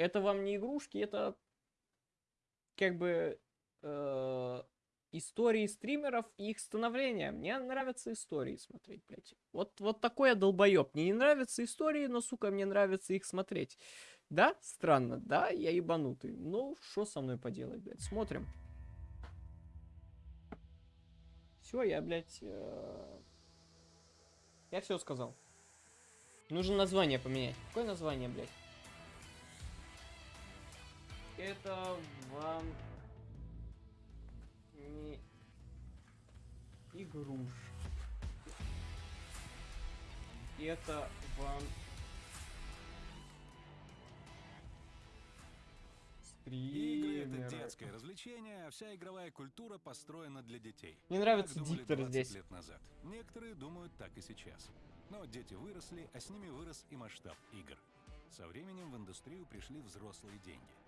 это вам не игрушки, это как бы э, истории стримеров и их становления. Мне нравятся истории смотреть, блядь. Вот, вот такой я долбоеб. Мне не нравятся истории, но, сука, мне нравится их смотреть. Да, странно, да, я ебанутый. Ну, что со мной поделать, блядь, смотрим. Все, я, блядь, э... я все сказал. Нужно название поменять. Какое название, блядь? Это вам не игрушки. Это вам Игры это детское развлечение, а вся игровая культура построена для детей. Мне нравится Так диктор 20 здесь. лет назад. Некоторые думают так и сейчас. Но дети выросли, а с ними вырос и масштаб игр. Со временем в индустрию пришли взрослые деньги.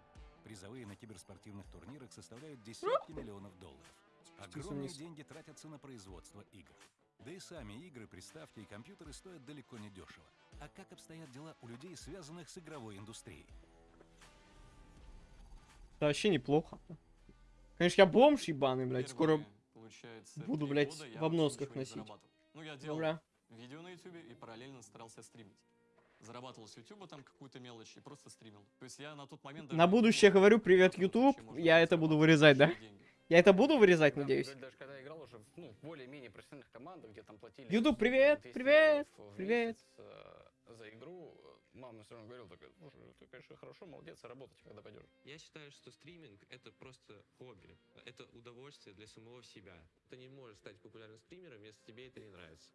Призовые на киберспортивных турнирах составляют десятки миллионов долларов. Огромные деньги тратятся на производство игр. Да и сами игры, приставки и компьютеры стоят далеко не дешево. А как обстоят дела у людей, связанных с игровой индустрией? Это вообще неплохо. Конечно, я бомж ебаный, блядь. Скоро буду, блядь, в обносках носить. Ну, я делал Бля. видео на ютубе и параллельно старался стримить. Зарабатывал с ютуба там какую-то мелочь и просто стримил. То есть я на тот момент... даже На будущее говорю, привет, YouTube. Я это буду вырезать, да? деньги. Я это буду вырезать, Да, надеюсь. Даже когда играл уже в ну, более-менее профессиональных командах, где там платили... YouTube, ну, привет, 200 привет, привет. э, за игру, э, мама все равно говорила, такая, слушай, ты, конечно, хорошо, молодец, работать когда пойдешь. Я считаю, что стриминг это просто хобби. Это удовольствие для самого себя. Ты не можешь стать популярным стримером, если тебе это не нравится.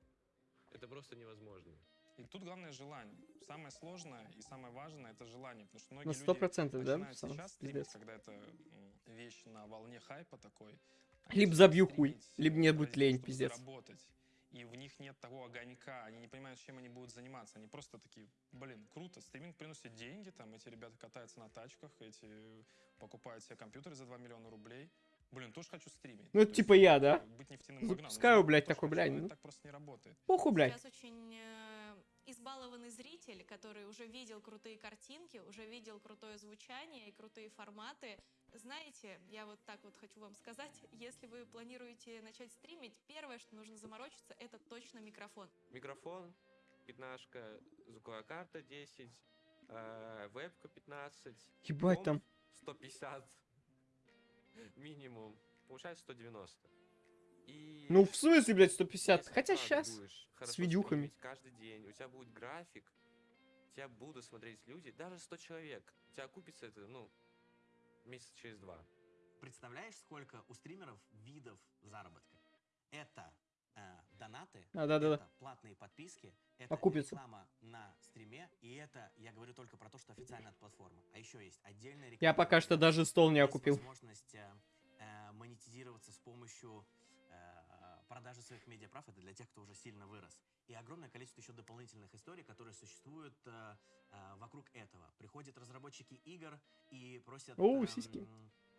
Это просто невозможно. И тут главное желание. Самое сложное и самое важное это желание, потому что многие На люди сто процентов, да? начинают Сам сейчас стримить, пиздец. когда это вещь на волне хайпа такой. Либо забью хуй, либо мне будет лень, пиздец. заработать. И в них нет того огонька, они не понимают, чем они будут заниматься. Они просто такие, блин, круто, стриминг приносит деньги, там эти ребята катаются на тачках, эти покупают себе компьютеры за 2 миллиона рублей. Блин, тоже хочу стримить. Ну, это То типа есть, я, да? Быть нефтяным магнатом. Запускаю, Ну, блядь, такой, блядь, ну. так просто не работает. Похуй, блядь. Сейчас очень э, избалованный зритель, который уже видел крутые картинки, уже видел крутое звучание и крутые форматы. Знаете, я вот так вот хочу вам сказать, если вы планируете начать стримить, первое, что нужно заморочиться, это точно микрофон. Микрофон, пятнашка, звуковая карта 10, э, вебка 15. Ебать там. 150 минимум. Получается 190. И Ну, в смысле, блядь, 150? если Хотя сейчас. с видюхами. каждый день, у тебя будет график, тебя будут смотреть люди, даже 100 человек. У тебя окупится это, ну, месяца через два. Представляешь, сколько у стримеров видов заработка? Это э, донаты, А, да-да-да. это платные подписки, это Окупится. реклама на стриме, и это, я говорю только про то, что официально от платформы. А еще есть отдельная реклама. Я пока что даже стол не окупил. возможность э, э, монетизироваться с помощью продажи своих медиаправ. Это для тех, кто уже сильно вырос. И огромное количество еще дополнительных историй, которые существуют э, э, вокруг этого. Приходят разработчики игр и просят Оу, эм, сиськи.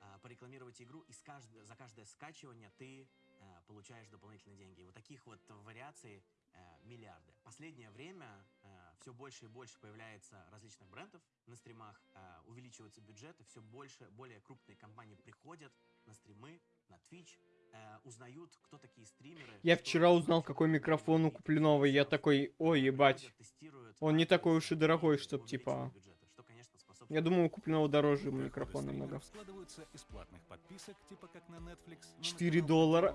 э, порекламировать игру, и с кажд- за каждое скачивание ты э, получаешь дополнительные деньги. И вот таких вот вариаций э, миллиарды. Последнее время все больше и больше появляется различных брендов на стримах, э, увеличиваются бюджеты, все больше, более крупные компании приходят на стримы, на Twitch, э, узнают, кто такие стримеры. Я вчера узнал, какой микрофон у и я такой, ой, э, ебать. Он не такой уж и дорогой, чтоб, типа, Я думаю, у Куплинова дороже микрофон намного. стримеров складываются из платных подписок, типа как на Netflix, но на 4 канал доллара.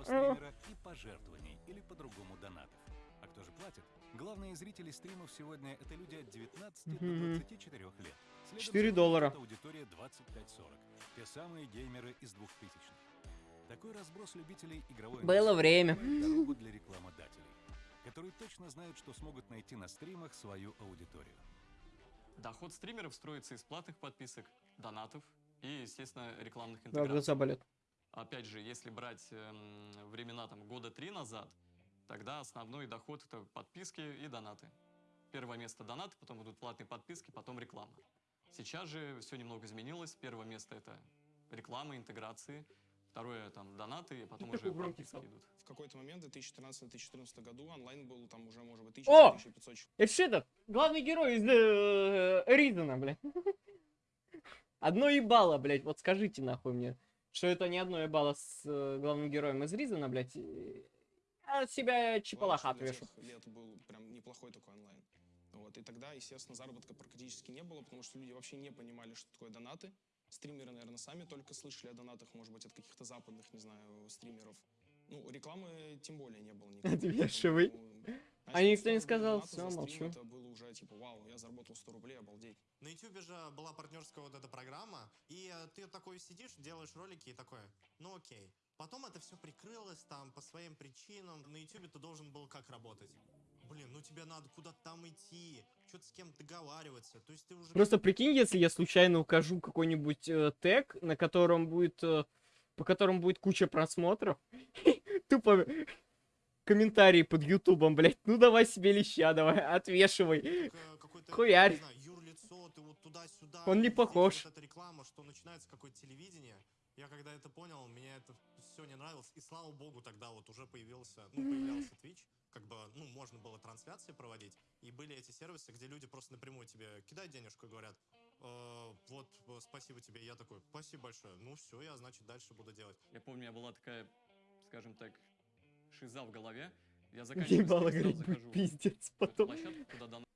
А кто же платит? Главные зрители стримов сегодня это люди от 19 Мгм. до 24 лет. Следом 4 за ними доллара. Аудитория 25-40. Те самые геймеры из 2000-х. Такой разброс любителей игровой Было время. дорогу для рекламодателей, которые точно знают, что смогут найти на стримах свою аудиторию. Доход стримеров строится из платных подписок, донатов и, естественно, рекламных Да, интеграций. глаза болят. Опять же, если брать эм, времена там года три назад, тогда основной доход это подписки и донаты. Первое место донаты, потом идут платные подписки, потом реклама. Сейчас же все немного изменилось. Первое место это реклама, интеграции. Второе там донаты, и потом уже стал. идут. В какой-то момент, в 2014-2014 году, онлайн был там уже, может быть, О! 1000-1500 Это что это? Главный герой из э, Ризана, блядь. Одно ебало, блядь, вот скажите нахуй мне, что это не одно ебало с э, главным героем из Ризана, блядь. Я от себя чепалаха Ладно, отвешу. лет был прям неплохой такой онлайн. Вот. И тогда, естественно, заработка практически не было, потому что люди вообще не понимали, что такое донаты. Стримеры, наверное, сами только слышали о донатах, может быть, от каких-то западных, не знаю, стримеров. Ну, рекламы тем более не было никакой. Отвешивай. поэтому, А начать никто не сказал, стрим, молчу. Это было уже типа, вау, я заработал 100 рублей, обалдеть. На YouTube же была партнерская вот эта программа, и э, ты такой сидишь, делаешь ролики и такой, ну окей. Потом это все прикрылось там по своим причинам. На YouTube ты должен был как работать? Блин, ну тебе надо куда-то там идти, что-то с кем-то договариваться. То есть ты уже... Просто прикинь, если я случайно укажу какой-нибудь э, тег, на котором будет, э, по которому будет куча просмотров, тупо комментарии под ютубом, блядь, ну давай себе леща, давай, отвешивай. Хуярь. Он не похож. Вот реклама, что начинается какое-то телевидение. Я когда это понял, мне это все не нравилось. И слава богу, тогда вот уже появился, ну, появлялся Twitch. Как бы, ну, можно было трансляции проводить. И были эти сервисы, где люди просто напрямую тебе кидают денежку и говорят, «Э, вот, э, спасибо тебе. Я такой, спасибо большое. Ну, все, я, значит, дальше буду делать. Я помню, у меня была такая, скажем так, шиза в голове. Я заканчиваю Ебало, говорит, пиздец потом.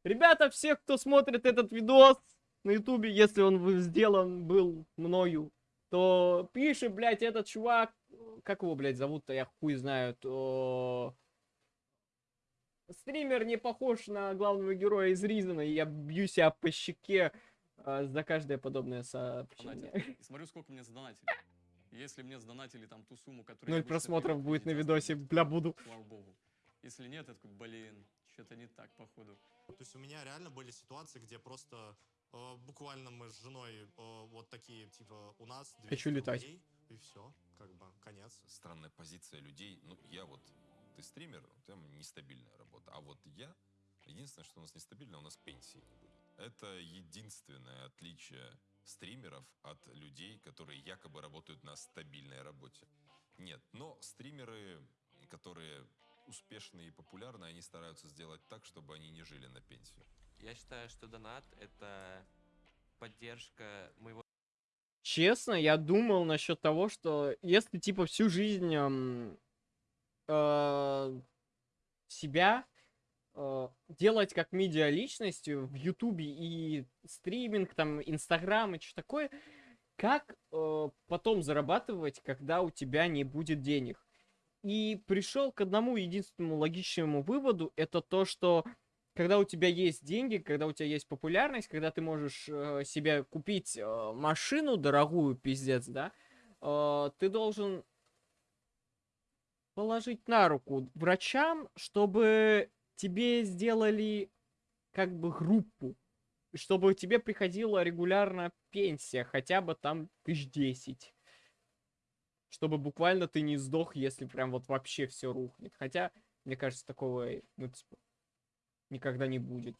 Ребята, все, кто смотрит этот видос на ютубе, если он сделан был мною, то пишет, блядь, этот чувак, как его, блядь, зовут-то, я хуй знаю, то... Стример не похож на главного героя из Ризана, и я бью себя по щеке а, за каждое подобное сообщение. донатил. И смотрю, сколько мне задонатили. Если мне задонатили там ту сумму, которую... Ноль просмотров будет на видосе, бля, буду. Слава богу. Если нет, такой, блин, что-то не так, походу. То есть у меня реально были ситуации, где просто э, буквально мы с женой э, вот такие, типа, у нас 200 Хочу летать. рублей, и все, как бы, конец. странная позиция людей. Ну, я вот, ты стример, у тебя нестабильная работа. А вот я, единственное, что у нас нестабильно, у нас пенсии не будет. Это единственное отличие стримеров от людей, которые якобы работают на стабильной работе. Нет, но стримеры, которые успешные и популярные, они стараются сделать так, чтобы они не жили на пенсию. Я считаю, что донат — это поддержка моего Честно, я думал насчет того, что если типа всю жизнь э, себя э, делать как медиа личностью в Ютубе и стриминг, там, Инстаграм и что такое, как э, потом зарабатывать, когда у тебя не будет денег? И пришел к одному единственному логичному выводу, это то, что когда у тебя есть деньги, когда у тебя есть популярность, когда ты можешь э, себе купить э, машину дорогую, пиздец, да, э, ты должен положить на руку врачам, чтобы тебе сделали как бы группу, чтобы тебе приходила регулярно пенсия, хотя бы там тысяч десять. Чтобы буквально ты не сдох, если прям вот вообще все рухнет. Хотя, мне кажется, такого, ну, типа, никогда не будет.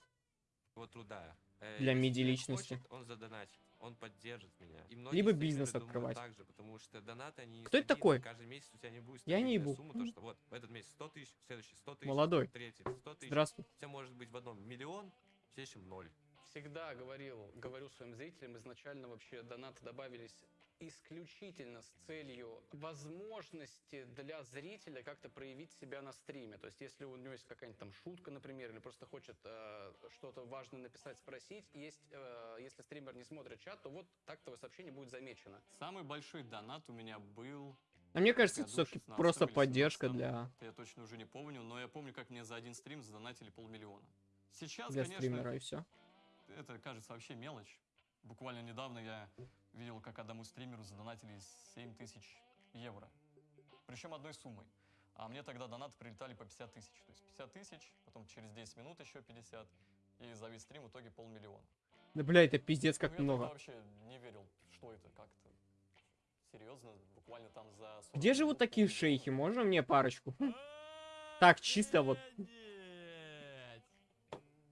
труда. Э, Для если медиа-личности. хочет, он задонатит, он поддержит меня. И Либо бизнес открывать. Так же, потому что донаты, они Кто это такой? Каждый месяц у тебя не будет Я не ебу. сумма, то, что вот в этот месяц 100 тысяч, в следующий 100 тысяч, Молодой. третий 100 тысяч. Здравствуй. У тебя может быть в одном миллион, в следующем ноль. Всегда говорил, говорю своим зрителям, изначально вообще донаты добавились исключительно с целью возможности для зрителя как-то проявить себя на стриме. То есть, если у него есть какая-нибудь там шутка, например, или просто хочет э, что-то важное написать, спросить, есть, э, если стример не смотрит чат, то вот так твое сообщение будет замечено. Самый большой донат у меня был... А мне кажется, это все-таки 16 просто поддержка 17. для, Я точно уже не помню, но я помню, как мне за один стрим задонатили полмиллиона. Сейчас, для конечно, стримера, и все. это кажется вообще мелочь. Буквально недавно я видел, как одному стримеру задонатили 7 тысяч евро. Причем одной суммой. А мне тогда донаты прилетали по 50 тысяч. То есть 50 тысяч, потом через 10 минут еще 50. И за весь стрим в итоге полмиллиона. Да, бля, это пиздец Ну, как я тогда много. вообще не верил, что это как-то. Серьезно, буквально там за 40 Где живут минут такие шейхи? Можно мне парочку? Так, чисто вот.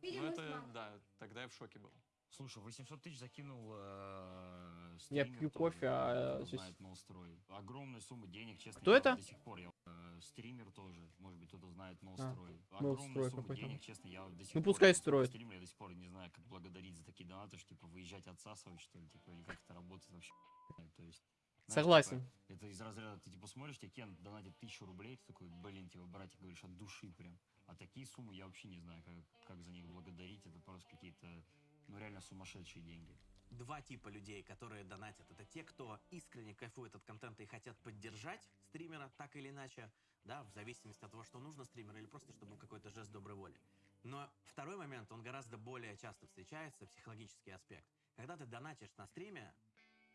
Ну это, да, тогда я в шоке был. Слушай, 800 тысяч закинул э, Я стример пью тоже, кофе, а здесь- знает Молстрой. Огромная сумма денег, честно. Кто я это? До сих пор я э, стример тоже, может быть кто-то знает А, Молстрой. Молстрой Огромная сумма какой-то. денег, честно, я до сих Ну, пор пускай я строит. стример, я до сих пор не знаю, как благодарить за такие донаты, что типа выезжать отсасывать, что ли, типа, или как это работает вообще. То есть, знаешь, Согласен. типа, это из разряда, ты типа смотришь, тебе Кен донатит тысячу рублей, ты такой, блин, типа, братик, говоришь, от души прям. А такие суммы я вообще не знаю, как, как за них благодарить, это просто какие-то, ну, реально сумасшедшие деньги. Два типа людей, которые донатят. Это те, кто искренне кайфует от контента и хотят поддержать стримера так или иначе, да, в зависимости от того, что нужно стримеру, или просто чтобы какой-то жест доброй воли. Но второй момент, он гораздо более часто встречается, психологический аспект. Когда ты донатишь на стриме,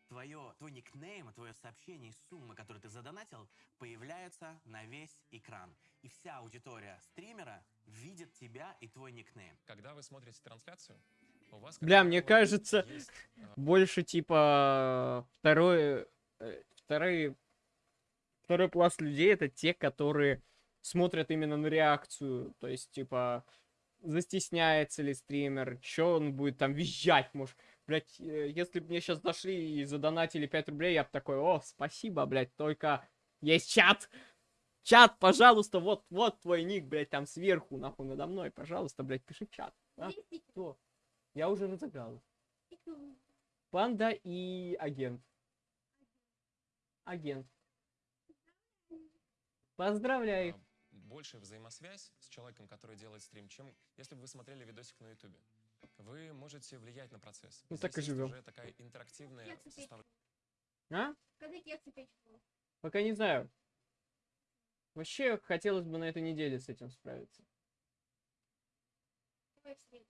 твое, твой никнейм, твое сообщение и сумма, которую ты задонатил, появляются на весь экран. И вся аудитория стримера видит тебя и твой никнейм. Когда вы смотрите трансляцию, Бля, мне кажется, э, больше типа второй, э, второй, второй пласт людей это те, которые смотрят именно на реакцию, то есть типа застесняется ли стример, что он будет там визжать, может, блять, если бы мне сейчас зашли и задонатили 5 рублей, я бы такой, о, спасибо, блять, только есть чат, чат, пожалуйста, вот, вот твой ник, блять, там сверху, нахуй, надо мной, пожалуйста, блять, пиши чат. А? Кто? Я уже разыграл. Панда и агент. Агент. Поздравляю. а, большая взаимосвязь с человеком, который делает стрим, чем если бы вы смотрели видосик на ютубе. Вы можете влиять на процесс. Ну, так и живем. уже такая интерактивная составляющая. А? Когда кексы печь? Пока не знаю. Вообще хотелось бы на этой неделе с этим справиться. Давай в среду.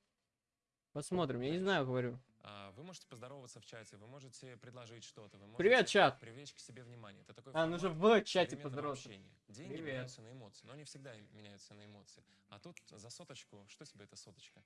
Посмотрим, я не знаю, говорю. А, Вы можете поздороваться в чате, вы можете предложить что-то, вы можете Привет, чат. привлечь к себе внимание. Это такой А, ну же формат в чате поздороваться. общения. Деньги Привет. меняются на эмоции, но они всегда меняются на эмоции. А тут за соточку, что тебе эта соточка?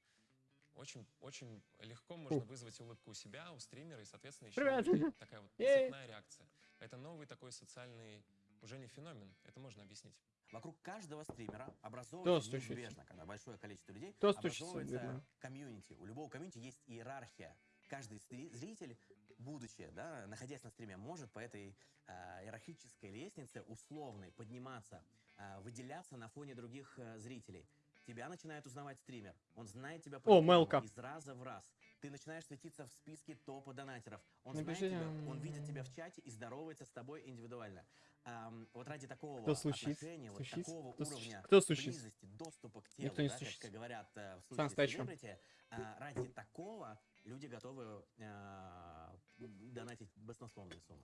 Очень, очень легко можно Фу. вызвать улыбку у себя, у стримера, и, соответственно, еще Привет. такая вот цепная реакция. Это новый такой социальный уже не феномен, это можно объяснить. Вокруг каждого стримера образовывается стучится? неизбежно, когда большое количество людей, Кто стучится, образовывается Герман? комьюнити. У любого комьюнити есть иерархия. Каждый зритель, будучи, да, находясь на стриме, может по этой а, иерархической лестнице условной подниматься, а, выделяться на фоне других а, зрителей. Тебя начинает узнавать стример. Он знает тебя О, Мелка. из раза в раз. Ты начинаешь светиться в списке топа донатеров. Он Напишите, знает тебя, он видит тебя в чате и здоровается с тобой индивидуально. Ам, вот ради такого Кто стучится? отношения, вот такого Кто уровня? Кто стучится? близости, доступа к телу, Никто не да, как стучится. говорят э, в случае селебрити, а, ради такого люди готовы а, донатить баснословные суммы.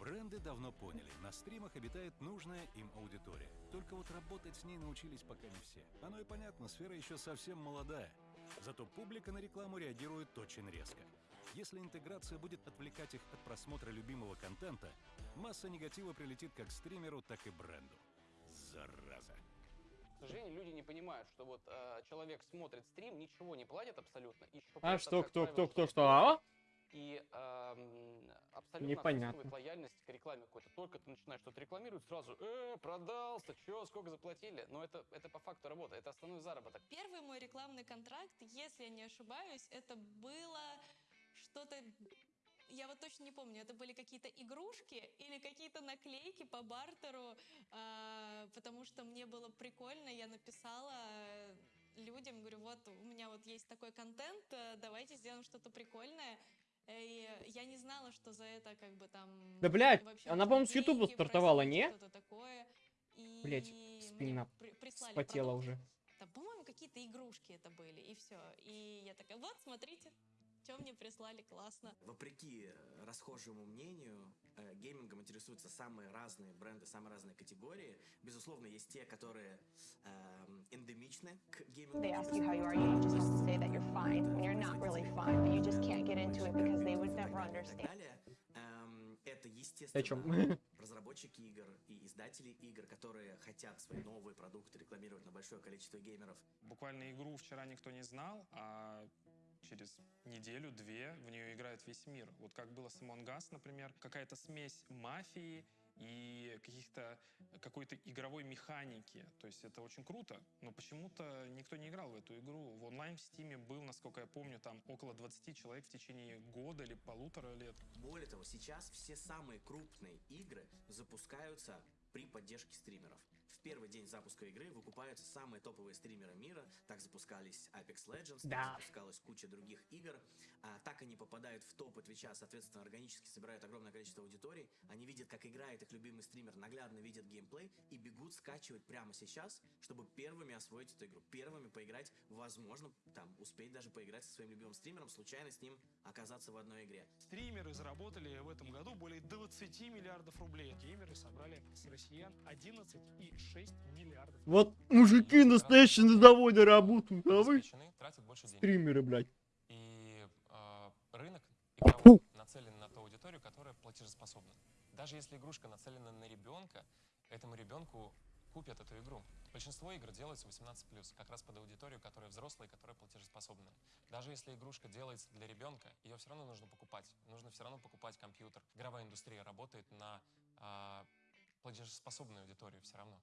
Бренды давно поняли, на стримах обитает нужная им аудитория. Только вот работать с ней научились пока не все. Оно и понятно, сфера еще совсем молодая. Зато публика на рекламу реагирует очень резко. Если интеграция будет отвлекать их от просмотра любимого контента, масса негатива прилетит как стримеру, так и бренду. Зараза. К сожалению, люди не понимают, что вот э, человек смотрит стрим, ничего не платит абсолютно. И А что, кто, кто, кто, что? А? И эм, абсолютно Непонятно. отсутствует лояльность к рекламе какой-то. Только ты начинаешь что-то рекламировать, сразу, э, продался, чё, сколько заплатили. Но это, это по факту работа, это основной заработок. Первый мой рекламный контракт, если я не ошибаюсь, это было что-то... Я вот точно не помню, это были какие-то игрушки или какие-то наклейки по бартеру, а, потому что мне было прикольно, я написала э, людям, говорю, вот у меня вот есть такой контент, э, давайте сделаем что-то прикольное. Э, И я не знала, что за это как бы там... Да, блядь, она, по-моему, с Ютуба стартовала, не? Такое. И Блять, мне спина спотела уже. Там, по-моему, какие-то игрушки это были, и все. И я такая, вот, смотрите, что мне прислали, классно. Вопреки э, расхожему мнению, э, геймингом интересуются самые разные бренды, самые разные категории. Безусловно, есть те, которые эм, эндемичны к геймингу. They ask you how you are, you just have to say that you're fine when you're not really fine, but you just can't get into it because they would never и так understand. далее. Это, О естественно, чем? разработчики игр и издатели игр, которые хотят свои новые продукты рекламировать на большое количество геймеров. Буквально игру вчера никто не знал, а через неделю-две в нее играет весь мир. Вот как было с Among Us, например, какая-то смесь мафии и каких-то какой-то игровой механики. То есть это очень круто, но почему-то никто не играл в эту игру. В онлайн в Стиме был, насколько я помню, там около 20 человек в течение года или полутора лет. Более того, сейчас все самые крупные игры запускаются при поддержке стримеров. В первый день запуска игры выкупаются самые топовые стримеры мира. Так запускались Apex Legends, Да. так запускалась куча других игр. А, так они попадают в топы Твича, соответственно, органически собирают огромное количество аудиторий. Они видят, как играет их любимый стример, наглядно видят геймплей и бегут скачивать прямо сейчас, чтобы первыми освоить эту игру, первыми поиграть, возможно, там, успеть даже поиграть со своим любимым стримером, случайно с ним оказаться в одной игре. Стримеры заработали в этом году более 20 миллиардов рублей. Геймеры собрали с россиян 11,6 миллиардов. Вот мужики настоящие на заводе работают, а вы стримеры, блядь. И э, рынок игровой нацелен на ту аудиторию, которая платежеспособна. Даже если игрушка нацелена на ребенка, этому ребенку купят эту игру. Большинство игр делается 18+, как раз под аудиторию, которая взрослая и которая платежеспособная. Даже если игрушка делается для ребенка, ее все равно нужно покупать. Нужно все равно покупать компьютер. Игровая индустрия работает на а, платежеспособную аудиторию все равно.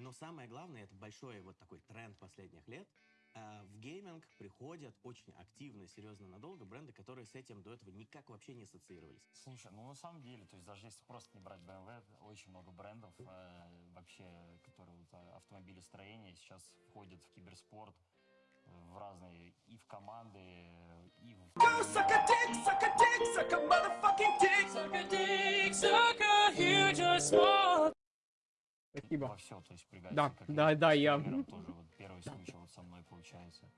Но самое главное, это большой вот такой тренд последних лет. А, В гейминг приходят очень активно, серьезно, надолго бренды, которые с этим до этого никак вообще не ассоциировались. Слушай, ну на самом деле, то есть даже если просто не брать BMW, очень много брендов э, вообще, которые вот, э, автомобилестроение сейчас входят в киберспорт, в разные, и в команды, и в... Спасибо. Во все, то есть пригодится. Да, как да, да, я- Тоже вот первый случай вот со мной получается,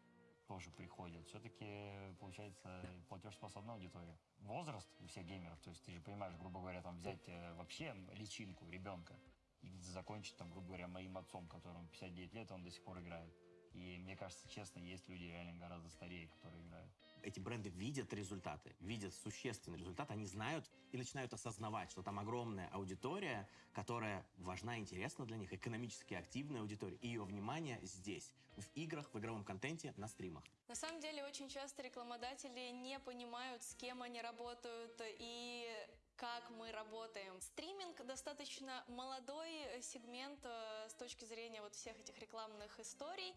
тоже приходит. Все-таки получается платежеспособная аудитория. Возраст у всех геймеров, то есть ты же понимаешь, грубо говоря, там взять э, вообще личинку ребенка и закончить там, грубо говоря, моим отцом, которому 59 лет, он до сих пор играет. И мне кажется, честно, есть люди реально гораздо старее, которые играют. Эти бренды видят результаты, видят существенный результат, они знают и начинают осознавать, что там огромная аудитория, которая важна и интересна для них, экономически активная аудитория, и ее внимание здесь, в играх, в игровом контенте, на стримах. На самом деле очень часто рекламодатели не понимают, с кем они работают и как мы работаем. Стриминг достаточно молодой э, сегмент э, с точки зрения вот всех этих рекламных историй,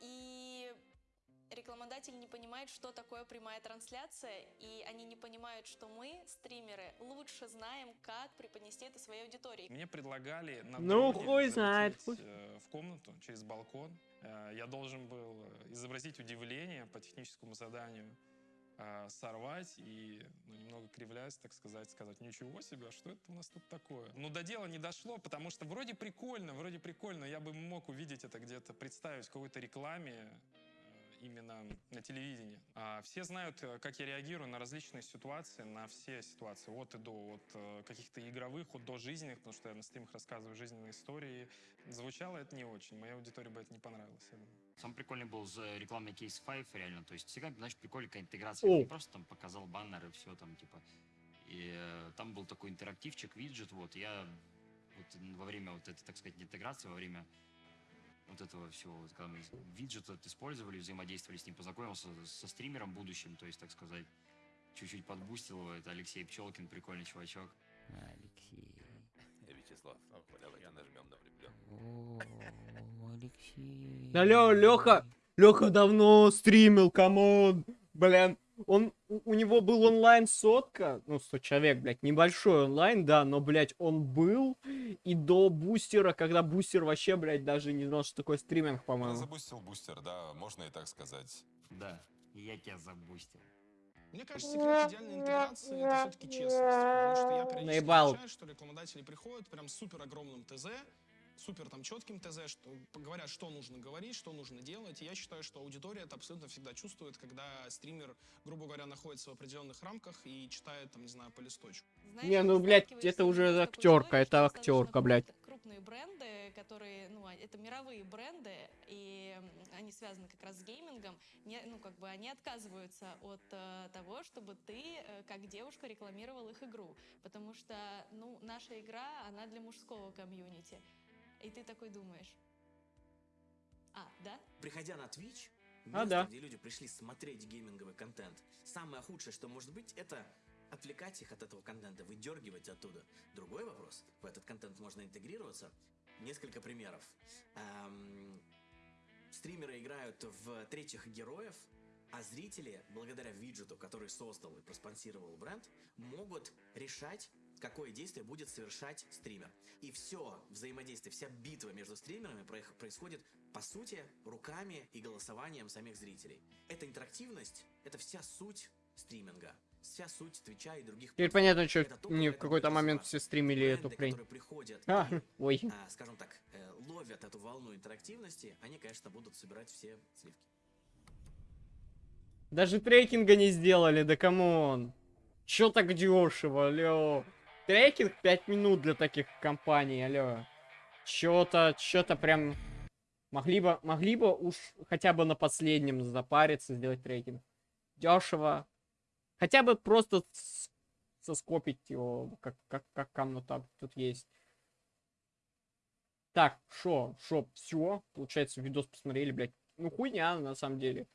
и рекламодатель не понимает, что такое прямая трансляция, и они не понимают, что мы, стримеры, лучше знаем, как преподнести это своей аудитории. Мне предлагали на Ну, хуй знает, э, в комнату через балкон. Э, Я должен был э, изобразить удивление по техническому заданию, сорвать и, ну, немного кривляясь, так сказать, сказать, ничего себе, а что это у нас тут такое? Ну, до дела не дошло, потому что вроде прикольно, вроде прикольно, я бы мог увидеть это где-то, представить в какой-то рекламе, именно на телевидении. А все знают, э, как я реагирую на различные ситуации, на все ситуации, от и до, от э, каких-то игровых, от до жизненных, потому что я на стримах рассказываю жизненные истории. Звучало это не очень, моей аудитории бы это не понравилось, я думаю. Самый прикольный был за рекламный кейс Five, реально. То есть всегда, знаешь, прикольная какая интеграция. О. Не просто там показал баннер и все там, типа. И э, там был такой интерактивчик, виджет, вот. Я вот во время вот этой, так сказать, интеграции, во время вот этого всего, вот, когда мы виджет этот использовали, взаимодействовали с ним, познакомился со стримером будущим, то есть, так сказать, чуть-чуть подбустил его. Это Алексей Пчелкин, прикольный чувачок. Алексей. Вячеслав, ну, давайте нажмем на влюблен. Алексей. Алло, Леха, Леха давно стримил, come on. Блин, он, у у него был онлайн сотка, ну, 100 человек, блядь, небольшой онлайн, да, но, блядь, он был и до бустера, когда бустер вообще, блядь, даже не знал, что такое стриминг, Я по-моему. забустил бустер, да, можно и так сказать. Да, я тебя забустил. Мне кажется, секрет идеальной интеграции это все-таки честность. Потому что я периодически Наебал. замечаю, что рекламодатели приходят прям супер огромным ТЗ, супер там четким ТЗ, что говорят, что нужно говорить, что нужно делать. И я считаю, что аудитория это абсолютно всегда чувствует, когда стример, грубо говоря, находится в определенных рамках и читает, там, не знаю, по листочку. Знаешь, Не, ну, блядь, это уже актерка, это актерка, блядь. крупные- бренды, которые, ну, а- это мировые бренды, и они связаны как раз с геймингом, не, ну, как бы они отказываются от э, того, чтобы ты, э, как девушка, рекламировал их игру. Потому что, ну, наша игра, она для мужского комьюнити. И ты такой думаешь, а, да? Приходя на Twitch, А, место, да. где люди пришли смотреть гейминговый контент, самое худшее, что может быть, это отвлекать их от этого контента, выдергивать оттуда. Другой вопрос, в этот контент можно интегрироваться. Несколько примеров. Эм, стримеры играют в третьих героев, а зрители, благодаря виджету, который создал и проспонсировал бренд, могут решать, какое действие будет совершать стример. И все взаимодействие, вся битва между стримерами происходит, по сути, руками и голосованием самих зрителей. Эта интерактивность, это вся суть стриминга, вся суть Твича и других Теперь понятно, что не в какой-то момент все стримили эту которые приходят А, и, ой. а, скажем так, э, ловят эту волну интерактивности, они, конечно, будут собирать все сливки. Даже трекинга не сделали, да come on. Чё так дешево, алё? Трекинг 5 минут для таких компаний, алё. Чё-то, чё-то прям... Могли бы, могли бы уж хотя бы на последнем запариться, сделать трекинг. Дешево. Хотя бы просто соскопить его, как, как, как там тут есть. Так, шо, шо, все, получается, видос посмотрели, блядь. Ну, хуйня, на самом деле.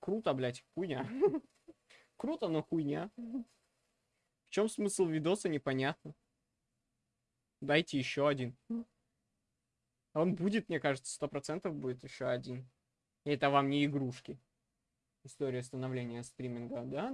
Круто, блядь, хуйня. Круто, но хуйня. В чем смысл видоса, непонятно. Дайте еще один. Он будет, мне кажется, сто процентов будет еще один. И это вам не игрушки. История становления стриминга, да?